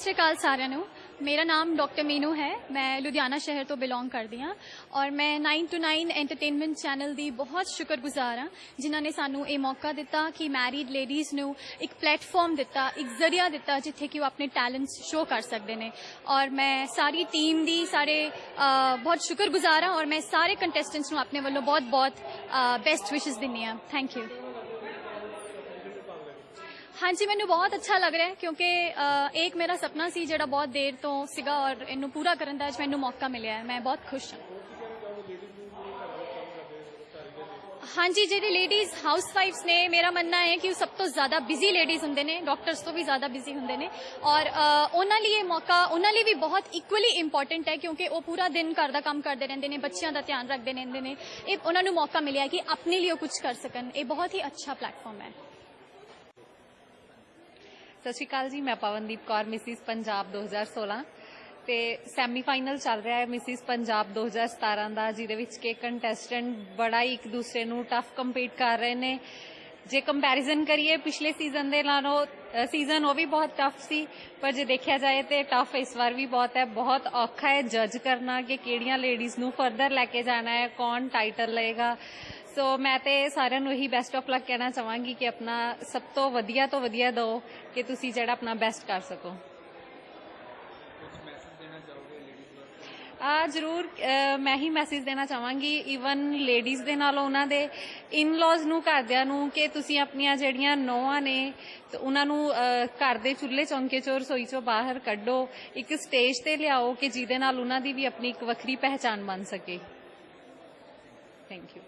ਸ੍ਰੀ ਅਕਾਲ ਸਾਰਿਆਂ ਨੂੰ। ਮੇਰਾ ਨਾਮ ਡਾਕਟਰ ਮੀਨੂ ਹੈ। ਮੈਂ ਲੁਧਿਆਣਾ ਸ਼ਹਿਰ ਤੋਂ ਬਿਲੋਂਗ ਕਰਦੀ ਹਾਂ ਔਰ ਮੈਂ 9 to 9 ਐਂਟਰਟੇਨਮੈਂਟ ਚੈਨਲ ਦੀ ਬਹੁਤ ਸ਼ੁਕਰਗੁਜ਼ਾਰ ਹਾਂ, ਜਿਨ੍ਹਾਂ ਨੇ ਸਾਨੂੰ ਇਹ ਮੌਕਾ ਦਿੱਤਾ ਕਿ ਮੈਰਿਡ ਲੇਡੀਜ਼ ਨੂੰ ਇੱਕ ਪਲੇਟਫਾਰਮ ਦਿੱਤਾ, ਇੱਕ ਜ਼ਰੀਆ ਦਿੱਤਾ ਜਿੱਥੇ ਕਿ ਉਹ ਆਪਣੇ ਟੈਲੈਂਟਸ ਸ਼ੋ ਕਰ ਸਕਦੇ ਨੇ। ਔਰ ਮੈਂ ਸਾਰੀ ਟੀਮ ਦੀ ਸਾਰੇ ਬਹੁਤ ਸ਼ੁਕਰਗੁਜ਼ਾਰ ਹਾਂ ਔਰ ਮੈਂ ਸਾਰੇ ਕੰਟੈਸਟੈਂਟਸ ਨੂੰ ਆਪਣੇ ਵੱਲੋਂ ਬਹੁਤ ਬਹੁਤ ਬੈਸਟ ਵਿਸ਼ੇਸ ਦਿੰਦੀ ਹਾਂ। ਥੈਂਕ ਯੂ ਹਾਂਜੀ ਮੈਨੂੰ ਬਹੁਤ ਅੱਛਾ ਲੱਗ ਰਿਹਾ ਹੈ ਕਿਉਂਕਿ ਇਹ ਇੱਕ ਮੇਰਾ ਸੁਪਨਾ ਸੀ ਜਿਹੜਾ ਬਹੁਤ ਦੇਰ ਤੋਂ ਸੀਗਾ ਔਰ ਇਹਨੂੰ ਪੂਰਾ ਕਰਨ ਦਾ ਅੱਜ ਮੈਨੂੰ ਮੌਕਾ ਮਿਲਿਆ ਹੈ। ਮੈਂ ਬਹੁਤ ਖੁਸ਼ ਹਾਂ। ਹਾਂਜੀ ਜਿਹੜੇ ਲੇਡੀਜ਼ ਹਾਊਸਵਾਈਫਸ ਨੇ ਮੇਰਾ ਮੰਨਣਾ ਹੈ ਕਿ ਉਹ ਸਭ ਤੋਂ ਜ਼ਿਆਦਾ ਬਿਜ਼ੀ ਲੇਡੀਜ਼ ਹੁੰਦੇ ਨੇ ਡਾਕਟਰਸ ਤੋਂ ਵੀ ਜ਼ਿਆਦਾ ਬਿਜ਼ੀ ਹੁੰਦੇ ਨੇ ਔਰ ਅ, ਉਹਨਾਂ ਲਈ ਇਹ ਮੌਕਾ ਉਹਨਾਂ ਲਈ ਵੀ ਬਹੁਤ ਇਕੁਅਲੀ ਇੰਪੋਰਟੈਂਟ ਹੈ ਕਿਉਂਕਿ ਉਹ ਪੂਰਾ ਦਿਨ ਘਰ ਦਾ ਕੰਮ ਕਰਦੇ ਰਹਿੰਦੇ ਨੇ ਬੱਚਿਆਂ ਦਾ ਧਿਆਨ ਰੱਖਦੇ ਰਹਿੰਦੇ ਨੇ। ਇਹ ਉਹਨਾਂ ਨੂੰ ਮੌਕਾ ਮਿਲਿਆ ਕਿ ਆਪਣੇ ਲਈ ਉਹ ਕੁਝ ਕਰ ਸਕਣ। ਇਹ ਬਹੁਤ ਹੀ ਅੱਛਾ ਪਲੇਟਫਾਰਮ ਹੈ। ਸਤਿ ਸ਼੍ਰੀ ਅਕਾਲ ਜੀ, ਮੈਂ ਪਵਨਦੀਪ ਕੌਰ, ਮਿਸਿਸ ਪੰਜਾਬ 2016 ਤੇ ਸੈਮੀਫਾਈਨਲ ਚੱਲ ਰਿਹਾ ਹੈ ਮਿਸਿਸ ਪੰਜਾਬ 2017 ਦਾ, ਜਿਹਦੇ ਵਿੱਚ ਕਿ ਕੰਟੈਸਟੈਂਟ ਬੜਾ ਹੀ ਇੱਕ ਦੂਸਰੇ ਨੂੰ ਟਫ ਕੰਪੀਟ ਕਰ ਰਹੇ ਨੇ। ਜੇ ਕੰਪੈਰੀਜ਼ਨ ਕਰੀਏ, ਪਿਛਲੇ ਸੀਜ਼ਨ ਦੇ ਨਾਲੋਂ ਸੀਜ਼ਨ ਉਹ ਵੀ ਬਹੁਤ ਟਫ ਸੀ, ਪਰ ਜੇ ਦੇਖਿਆ ਜਾਏ ਤੇ ਟਫ ਇਸ ਵਾਰ ਵੀ ਬਹੁਤ ਹੈ। ਬਹੁਤ ਔਖਾ ਹੈ ਜੱਜ ਕਰਨਾ ਕਿ ਕਿਹੜੀਆਂ ਲੇਡੀਜ਼ ਨੂੰ ਫਰਦਰ ਲੈ ਕੇ ਜਾਣਾ ਹੈ, ਕੌਣ ਟਾਈਟਲ ਲਏਗਾ। ਸੋ ਮੈਂ ਤੇ ਸਾਰਿਆਂ ਨੂੰ ਇਹੀ ਬੈਸਟ ਆਫ ਲੱਕ ਕਹਿਣਾ ਚਾਹਾਂਗੀ ਕਿ ਆਪਣਾ ਸਭ ਤੋਂ ਵਧੀਆ ਤੋਂ ਵਧੀਆ ਦਿਓ ਕਿ ਤੁਸੀਂ ਜਿਹੜਾ ਆਪਣਾ ਬੈਸਟ ਕਰ ਸਕੋ। ਆ ਜ਼ਰੂਰ ਮੈਂ ਹੀ ਮੈਸੇਜ ਦੇਣਾ ਚਾਹਾਂਗੀ ਇਵਨ ਲੇਡੀਜ਼ ਦੇ ਨਾਲ ਉਹਨਾਂ ਦੇ ਇਨ-ਲॉज ਨੂੰ, ਘਰਦਿਆਂ ਨੂੰ ਕਿ ਤੁਸੀਂ ਆਪਣੀਆਂ ਜਿਹੜੀਆਂ ਨੌਆਂ ਨੇ, ਤੇ ਉਹਨਾਂ ਨੂੰ ਘਰ ਦੇ ਚੁੱਲ੍ਹੇ ਚੌਂਕੇ ਚੋਂ, ਰਸੋਈ ਚੋਂ ਬਾਹਰ ਕੱਢੋ, ਇੱਕ ਸਟੇਜ ਤੇ ਲਿਆਓ ਕਿ ਜਿਹਦੇ ਨਾਲ ਉਹਨਾਂ ਦੀ ਵੀ ਆਪਣੀ ਇੱਕ ਵੱਖਰੀ ਪਹਿਚਾਨ ਬਣ ਸਕੇ। Thank you